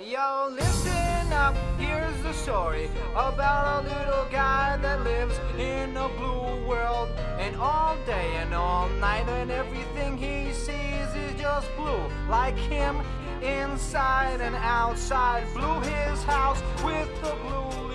Yo, listen up, here's the story about a little guy that lives in a blue world. And all day and all night, and everything he sees is just blue. Like him, inside and outside. Blew his house with the blue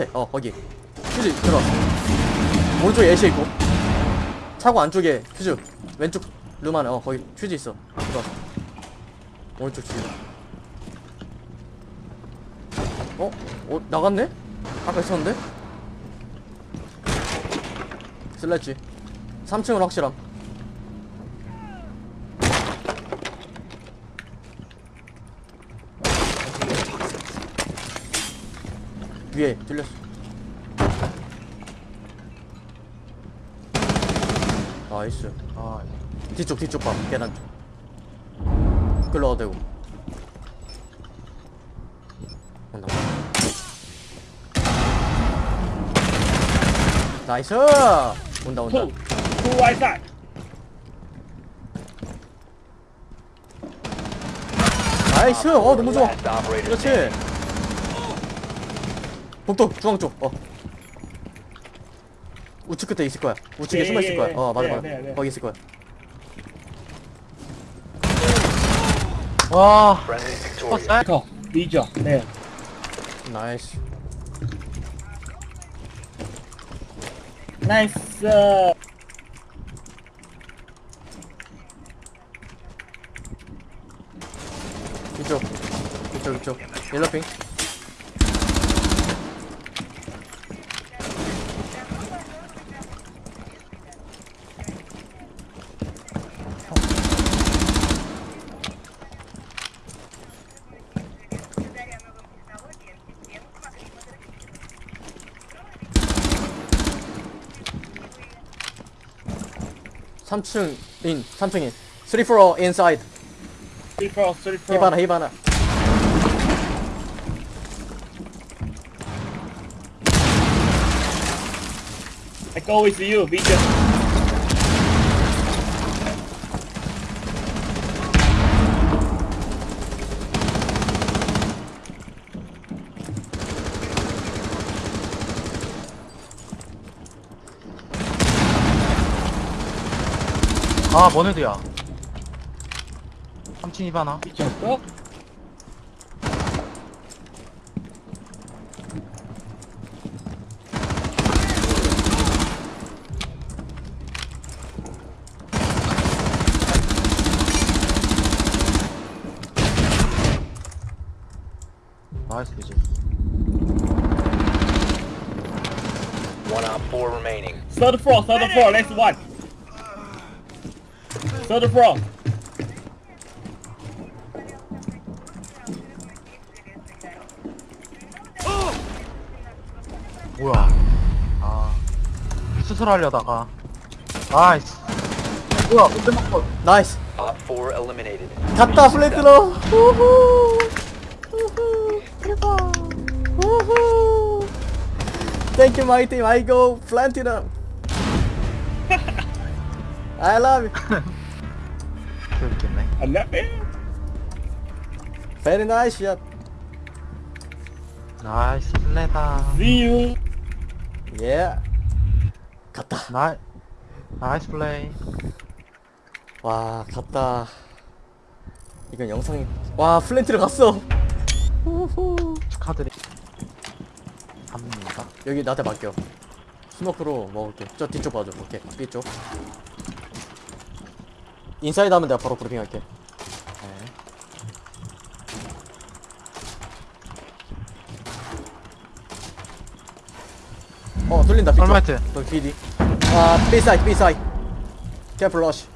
끝에 어 거기. 퓨즈 들어왔어 오른쪽에 애쉬 있고. 차고 안쪽에 퓨즈. 왼쪽 룸 안에 어 거기 퓨즈 있어. 들어왔어 오른쪽 뒤에. 어? 어 나갔네? 아까 있었는데? 슬래지 3층은 확실함 위에 뚫렸어. 나이스. 아 뒤쪽 뒤쪽 봐. 계단 쪽. 되고. 온다. 나이스! 온다 온다. Side. Nice! 어 너무 좋아. 그렇지. 복도 중앙 쪽 어 우측 끝에 있을 거야 우측에 예, 숨어 있을 예, 거야 예. 어 맞아 네, 맞아 네, 네. 거기 있을 거야 와 victorious. Go. Dijo. 네. Nice nice. 이쪽 이쪽 이쪽 옐로핑 삼층인 3층 인 3, 4 inside Three four. Three four. 히바나 히바나 I go with you, Dijo. 아, 뭔 애들이야. 삼친 이바나. 미쳤어? 나이스 이제. One on four remaining. Third floor, third floor, next one. Third floor. 뭐야? 아 수술하려다가. 아이씨 뭐야 근데 막고 나이스. Op four eliminated. 갔다 플랜트로 우후. 우후. 대박. 우후. 땡큐 마이 팀 I go 플랜티넘 I love you 그렇겠네. I'm not there. very nice shot 나이스 플레다. See you. yeah. 갔다. 나이 나이스 플레이. 와 갔다. 이건 영상이 와 플랜트를 갔어. 우후. 축하드리 합니다. 여기 나한테 맡겨. 스모크로 먹을게. 저 뒤쪽 봐줘. 오케이. 뒤쪽 인사이드 하면 내가 바로 브리핑 할게. 어 뚫린다 뒤쪽 얼마이트 너 뒤디 아 B 사이드 B 사이드 캐플 러쉬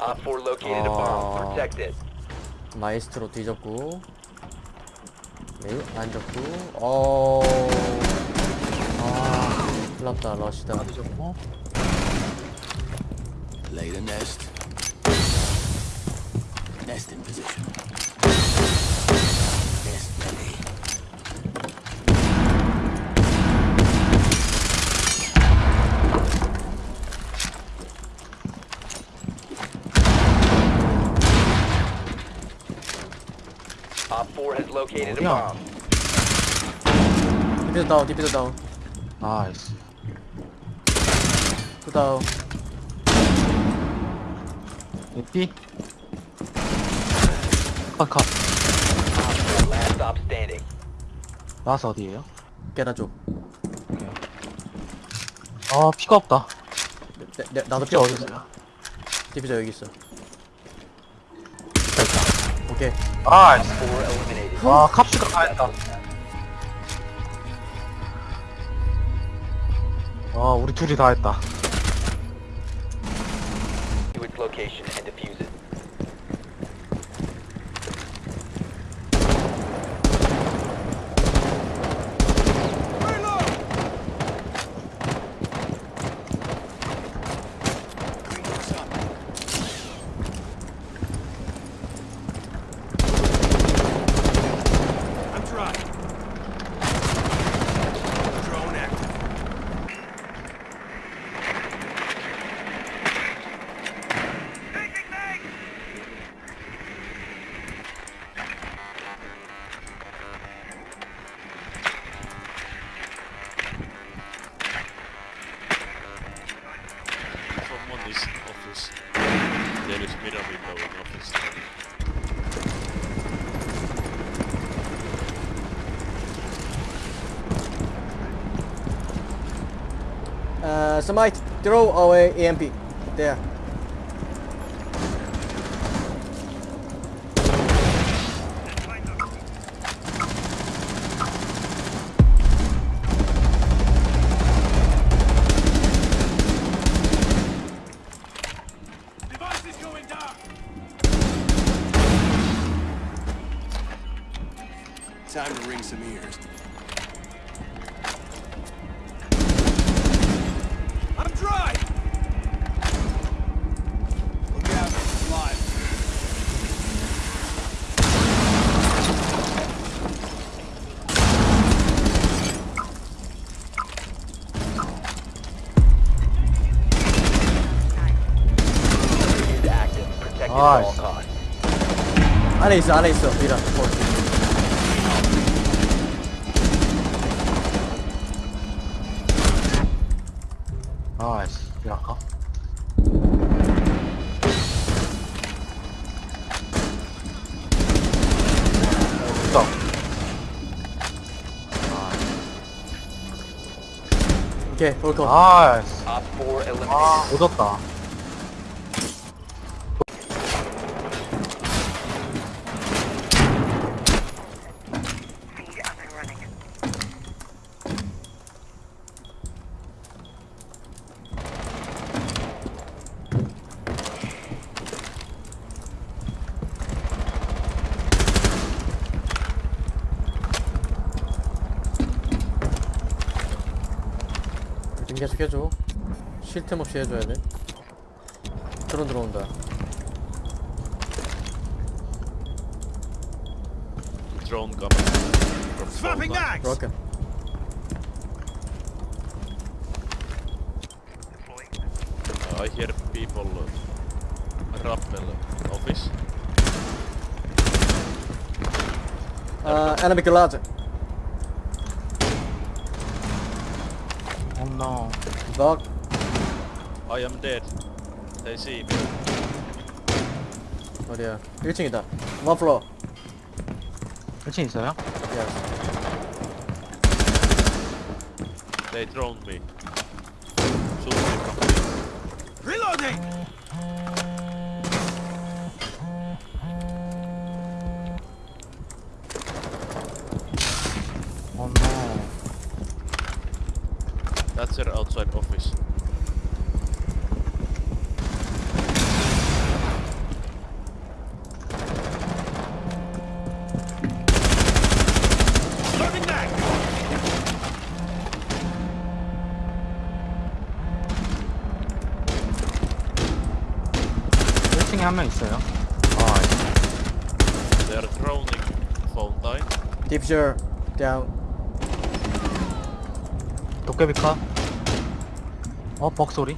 Op four located a bomb. Oh. Protect it. 마이스트로 뒤졌고. 네 앉았고. 어... 아... 큰일났다 러시다. 뒤졌고 Lay the nest. Nest in position. Nest ready. Op four has located a Yeah. bomb. 디피저 다운 디피저 다 다운 이삐 컷컷. 나스 어디에요? 깨나 쪽. 아 피가 없다. 내, 내, 나도 피가 뼈 어딨어요? 디피저 여기 있어. 오케이. 아이씨 Four eliminated. 와 캅스가 다 했다. 아 우리 둘이 다 했다 location and defuse. Smite throw away EMP there costs. 안에 있어 안에 있어 미라 어. 아이씨 미라카 됐다 오케이 Op four eliminated. 아 오졌다 계속 해줘 쉴 틈 없이 해줘야 돼 드론 들어온다 Drone coming. Swapping mags! 그럴게 Uh, I hear people uh, rappel office. 아 enemy garage no. 너 I am dead. They see me. 어디야 1층이다 one floor 1층 있어요? yes They droned me. Shoot me. Reloading! That's their outside office. Loading mag! 1층에 한 명 있어요. 아, They are droning phone line. diffuser down 도깨비 카. 어, 벅 소리.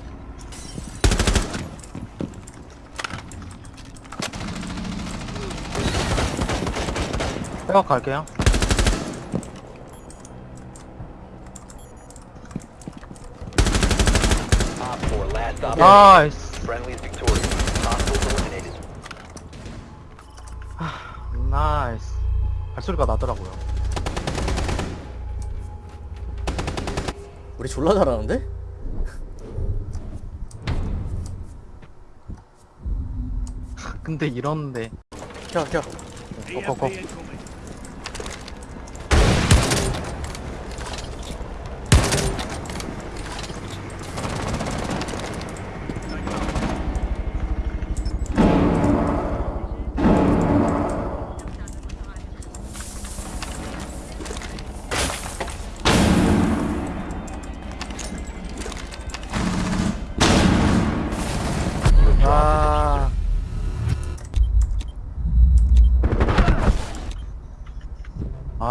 백업 갈게요. Op 4, last stop. 나이스. 나이스. 발소리가 나더라고요. 우리 졸라 잘하는데? 근데 이러는데. 켜 켜 고고고.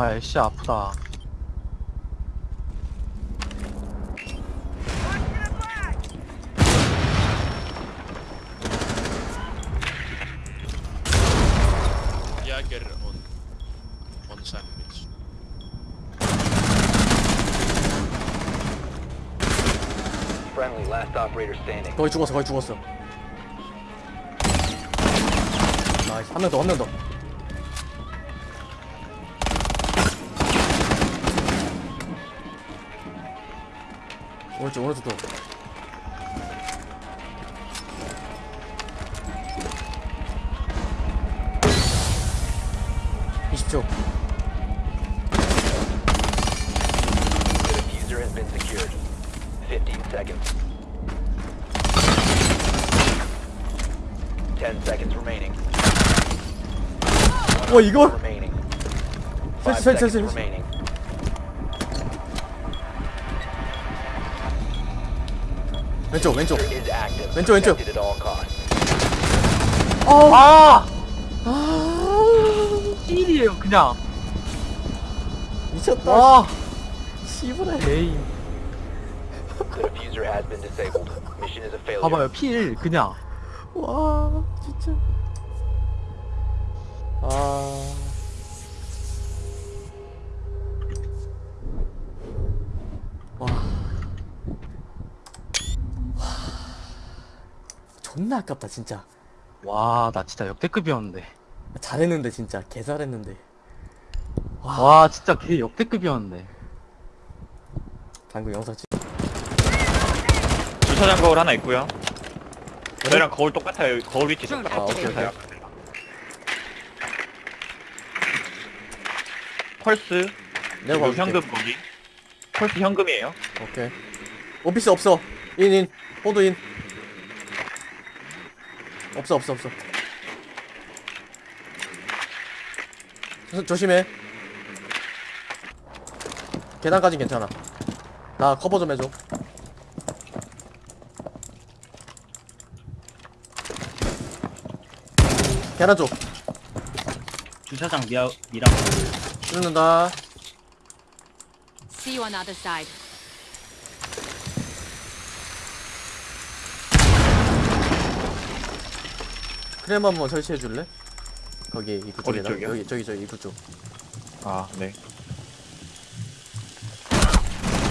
아, 애쉬 아프다. Jäger on on sandwich. Friendly, last operator standing. 거의 죽었어 거의 죽었어 나이스 한 명 더 한 명더 오른쪽 오른쪽 또 (20초) The diffuser has been secured. 15 seconds. 10 seconds remaining. 와 이걸 Remaining. 설치 5 설치 seconds 설치 왼쪽 왼쪽. 왼쪽, 왼쪽. Costs. 아! 아! 찔이에요, 그냥. 미쳤다 와! a failure. 봐봐요, 필, 그냥. 와 진짜 아 존나 아깝다 진짜 와, 나 진짜 역대급이었는데. 잘했는데 진짜 개 잘했는데 와, 진짜 개 역대급이었는데. 방금 영상 찍 주차장 거울 하나 있고요. 저희랑 거울 똑같아요. 거울 위치 아, 똑같아요. 오케이, 오케이. 펄스 내가 그리고 봐줄게 현금 거기. 펄스 현금이에요. 오케이 오피스 없어 인인 호두 인 없어 없어 없어. 조, 조심해. 계단까진 괜찮아. 나 커버 좀 해줘. 계단 쪽. 주차장 미라 미라 죽는다. See you on other side. 크렘 한번 설치해 줄래? 거기 입구 어디 쪽에다 쪽이요? 여기 저기 저 입구 쪽 아, 네.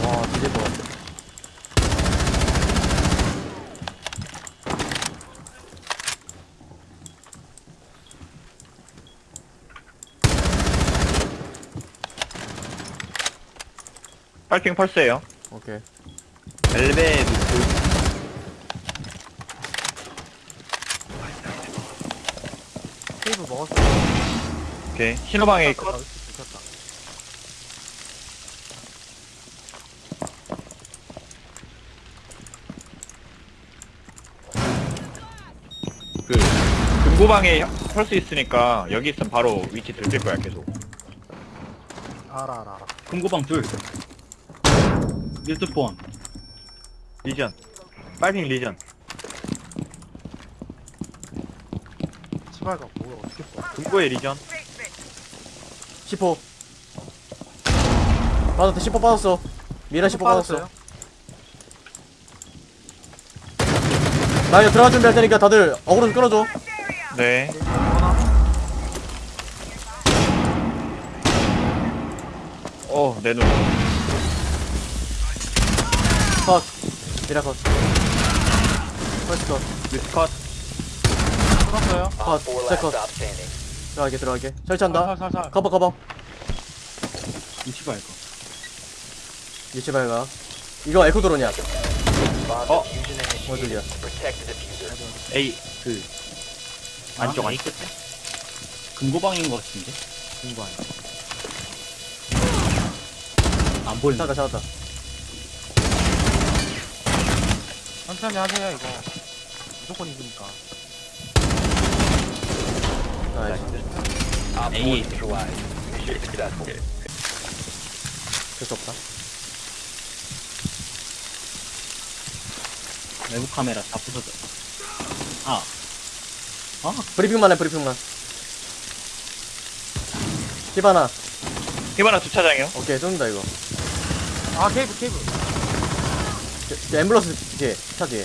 와, 뒤질 것 같아. 파이팅 펄스예요. 오케이. 엘베 밑 테이블 먹었어. 오케이. 신호방에 컷. 들켰다. 그 금고방에 펄스 있으니까 여기 있으면 바로 위치 들킬 거야 계속. 알아, 알아, 알아. 금고방 둘 밀드폰 리전. 빨핑 리전. 치발가 뭐야, 어떻게 써? 금고의 리전. 10호. 빠졌다, 10호 빠졌어. 미라 10호 빠졌어. 나 이제 들어갈 준비할 테니까 다들 어그로 좀 끌어줘. 네. 어, 내 눈. 컷. 미라 컷. 펄스 컷. 미스 컷. 끊었어요. 컷. OPFOR last 세컷. 들어갈게, 들어갈게. 설치한다. 살살살. 커버, 커버. 위치 봐 이거 위치 발각. 이거 에코 드론이야. Protect the defuser. A 그 안쪽 아, 안쪽. 끝에? 금고방인 것 같은데 공부 안 해. 안 보인다 찾았다, 찾았다. 천천히 하세요, 이거. 무조건 이기니까. A. 될수 없다. 외부 카메라 다 부서져 아 브리핑만 해, 브리핑만. 히바나. 히바나 주차장이요. 오케이, 쏜다, 이거. 아, 케이블, 케이블. 저, 저 앰뷸런스 뒤에, 차 뒤에.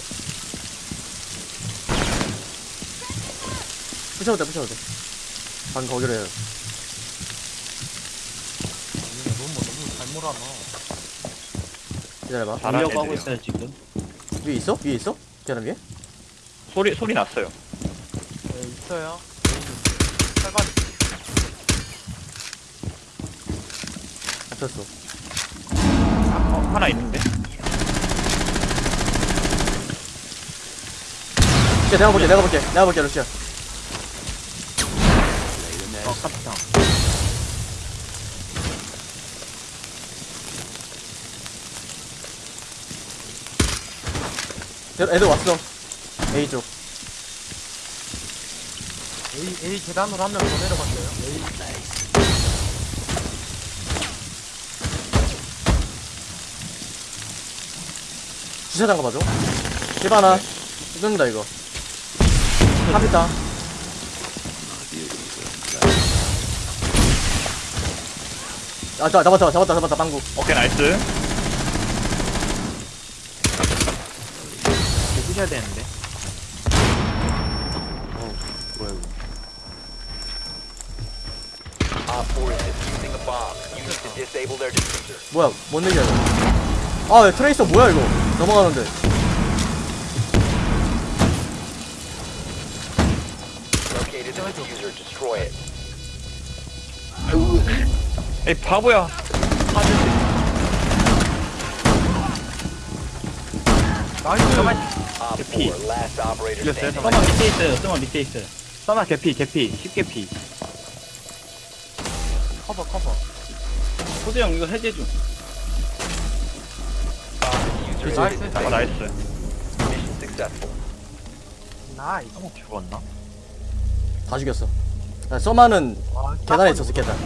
부셔도 돼, 부셔도 돼. 해요. 얘네 너무, 너무 잘 몰아놔. 기다려봐. 잘하는 보려고 하고. 있어요 지금 위에 있어? 위에 있어? 계란 위에? 소리 소리 났어요. 네, 있어요. 빨간. 잡혔어. 어, 하나 있는데. 루시야, 내가 볼게, 내가 볼게, 내가 볼게, 루시야. 어, 카피탕. 애- 애들 왔어. A 쪽. A, A 계단으로 한 명 더 내려갔어요. A. 주차장 가봐줘. 히바나. 뜯는다, 이거. 카피탕. 아, 자, 잡았다, 잡았다, 잡았다, 방구. 오케이 nice. 부셔야 되는데. OPFOR is defusing a bomb. You need to disable their defuser. 뭐야, 뭔 얘기야, 이거. 아, 왜 트레이서 뭐야, 이거. 넘어가는데. 에이 바보야. 나이스. Op Repeat. 4 last operator Yes, standing. 써마 밑에 있어요 써마 밑에 있어요 써마 개피 개피 10개피. 커버, 커버. 호두 형 이거 해제 좀 is 아. 나이스. Mission successful. 나이스. 죽었나? 다 죽였어. 야, 써마는 와, 계단에 딱 있었어. 계단.